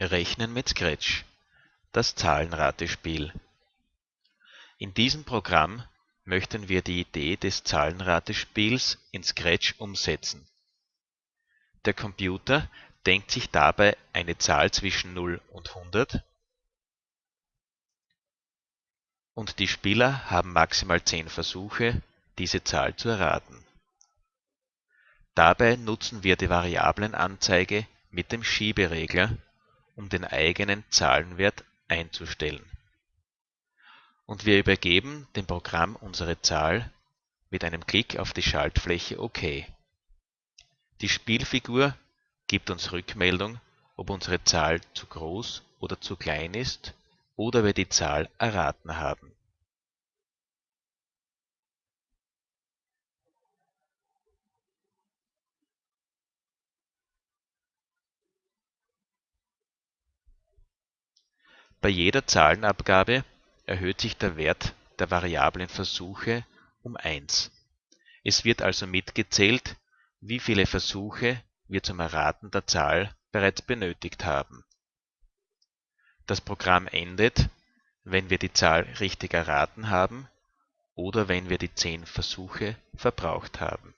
Rechnen mit Scratch das Zahlenratespiel In diesem Programm möchten wir die Idee des Zahlenratespiels in Scratch umsetzen. Der Computer denkt sich dabei eine Zahl zwischen 0 und 100 und die Spieler haben maximal 10 Versuche, diese Zahl zu erraten. Dabei nutzen wir die Variablenanzeige mit dem Schieberegler um den eigenen Zahlenwert einzustellen. Und wir übergeben dem Programm unsere Zahl mit einem Klick auf die Schaltfläche OK. Die Spielfigur gibt uns Rückmeldung, ob unsere Zahl zu groß oder zu klein ist oder wir die Zahl erraten haben Bei jeder Zahlenabgabe erhöht sich der Wert der Variablen Versuche um 1. Es wird also mitgezählt, wie viele Versuche wir zum Erraten der Zahl bereits benötigt haben. Das Programm endet, wenn wir die Zahl richtig erraten haben oder wenn wir die 10 Versuche verbraucht haben